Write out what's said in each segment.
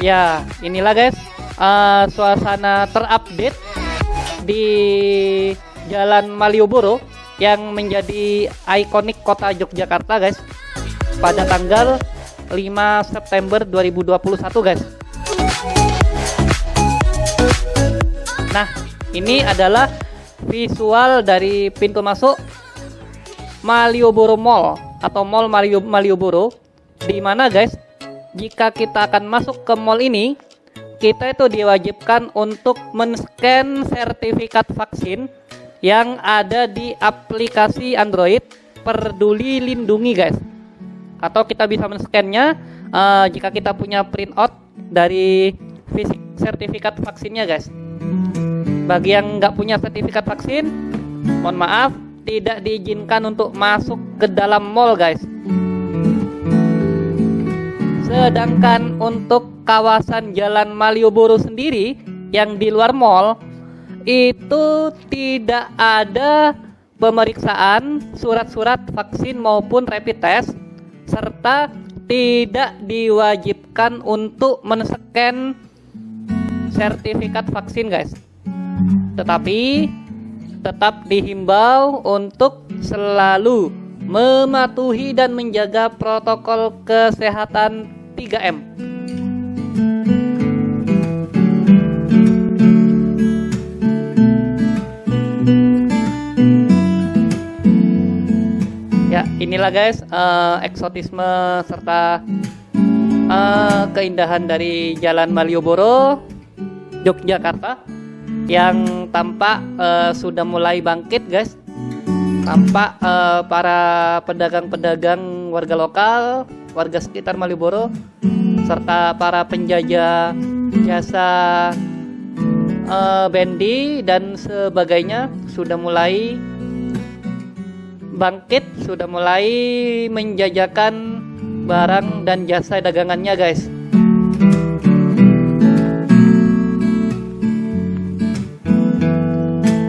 Ya, inilah guys. Uh, suasana terupdate di Jalan Malioboro yang menjadi ikonik kota Yogyakarta guys. Pada tanggal 5 September 2021 guys. Nah, ini adalah visual dari pintu masuk Malioboro Mall atau Mall Malioboro. Di mana guys jika kita akan masuk ke mall ini kita itu diwajibkan untuk men-scan sertifikat vaksin yang ada di aplikasi Android Peduli Lindungi guys. Atau kita bisa men-scannya uh, jika kita punya printout dari fisik sertifikat vaksinnya guys. Bagi yang nggak punya sertifikat vaksin mohon maaf tidak diizinkan untuk masuk ke dalam mall guys Sedangkan untuk kawasan Jalan Malioboro sendiri yang di luar mall itu tidak ada pemeriksaan surat-surat vaksin maupun rapid test serta tidak diwajibkan untuk men-scan sertifikat vaksin guys. Tetapi tetap dihimbau untuk selalu mematuhi dan menjaga protokol kesehatan 3M. Ya, inilah guys uh, eksotisme serta uh, keindahan dari Jalan Malioboro, Yogyakarta yang tampak uh, sudah mulai bangkit guys. Tampak uh, para pedagang-pedagang warga lokal warga sekitar Malioboro serta para penjajah jasa uh, bendi dan sebagainya sudah mulai bangkit, sudah mulai menjajakan barang dan jasa dagangannya, guys.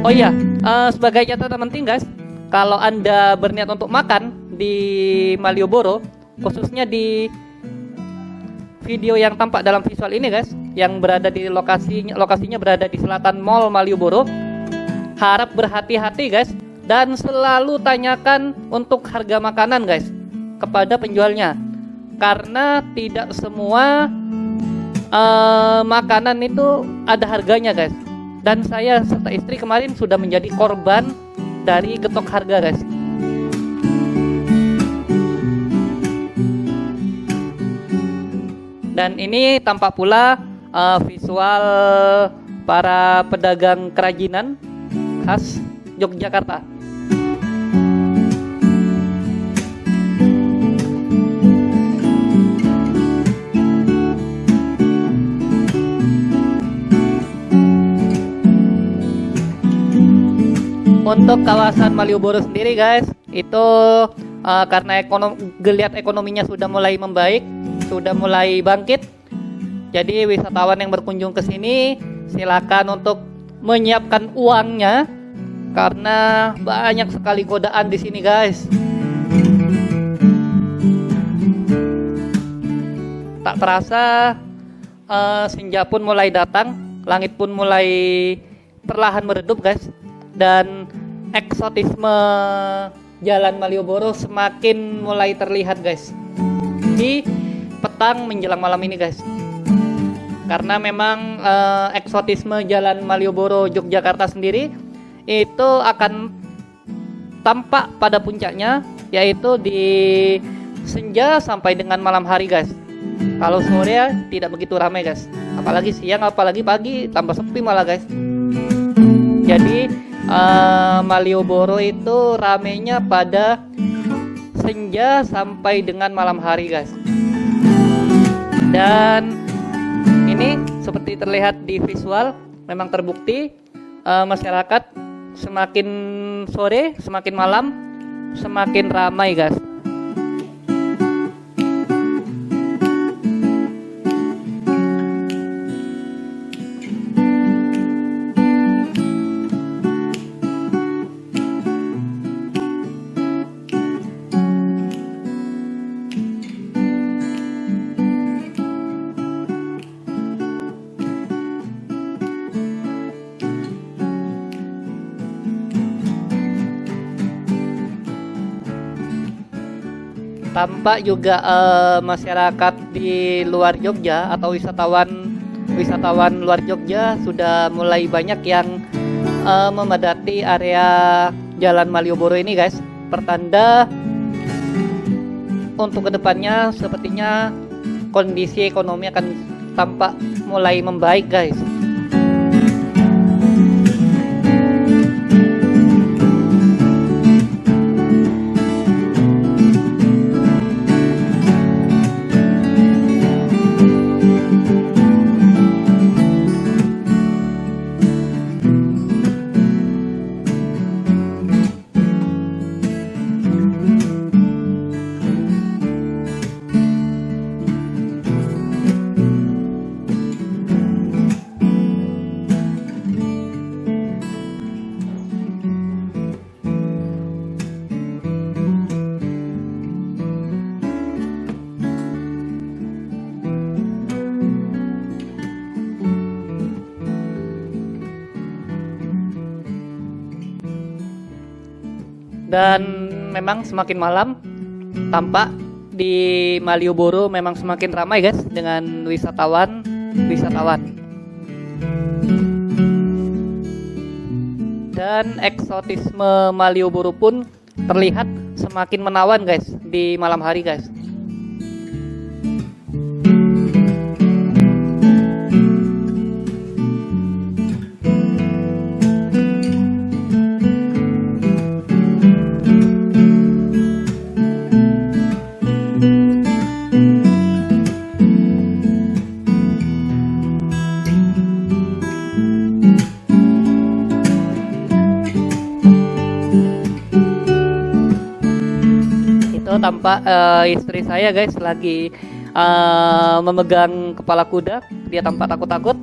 Oh iya, uh, sebagai catatan penting, guys, kalau Anda berniat untuk makan di Malioboro, khususnya di video yang tampak dalam visual ini guys. Yang berada di lokasi lokasinya berada di selatan Mall Malioboro. Harap berhati-hati guys. Dan selalu tanyakan untuk harga makanan guys kepada penjualnya. Karena tidak semua uh, makanan itu ada harganya guys. Dan saya serta istri kemarin sudah menjadi korban dari getok harga guys dan ini tampak pula uh, visual para pedagang kerajinan khas Yogyakarta. Untuk kawasan Malioboro sendiri guys, itu uh, karena ekonom geliat ekonominya sudah mulai membaik, sudah mulai bangkit. Jadi wisatawan yang berkunjung ke sini silakan untuk menyiapkan uangnya karena banyak sekali godaan di sini, guys. Tak terasa uh, senja pun mulai datang, langit pun mulai perlahan meredup, guys. Dan eksotisme Jalan Malioboro semakin mulai terlihat, guys. Di petang menjelang malam ini guys. Karena memang uh, eksotisme Jalan Malioboro Yogyakarta sendiri itu akan tampak pada puncaknya yaitu di senja sampai dengan malam hari guys. Kalau sore ya, tidak begitu ramai guys. Apalagi siang apalagi pagi tambah sepi malah guys. Jadi uh, Malioboro itu ramenya pada senja sampai dengan malam hari guys dan ini seperti terlihat di visual memang terbukti uh, masyarakat semakin sore semakin malam semakin ramai guys tampak juga eh, masyarakat di luar Jogja atau wisatawan wisatawan luar Jogja sudah mulai banyak yang eh, memadati area Jalan Malioboro ini guys. Pertanda untuk ke depannya sepertinya kondisi ekonomi akan tampak mulai membaik guys dan memang semakin malam tampak di Malioboro memang semakin ramai guys dengan wisatawan wisatawan. Dan eksotisme Malioboro pun terlihat semakin menawan guys di malam hari guys tampak eh, istri saya guys lagi eh, memegang kepala kuda. Dia tampak takut-takut.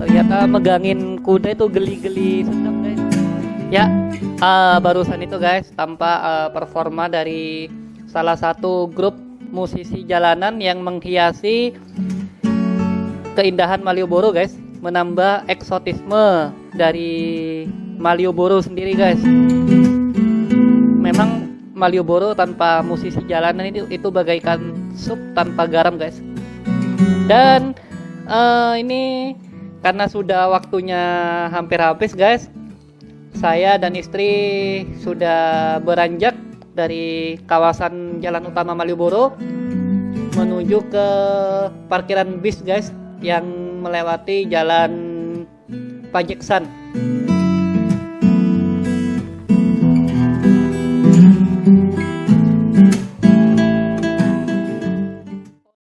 Ternyata megangin kuda itu geli-geli sedap guys. Ya eh, barusan itu guys tampak eh, performa dari salah satu grup musisi jalanan yang menghiasi keindahan Malioboro guys menambah eksotisme dari Malioboro sendiri guys. Memang Malioboro tanpa musisi jalanan itu itu bagaikan sup tanpa garam guys. Dan eh, ini karena sudah waktunya hampir habis guys saya dan istri sudah beranjak dari kawasan jalan utama Malioboro menuju ke parkiran bis guys yang melewati jalan Pajeksan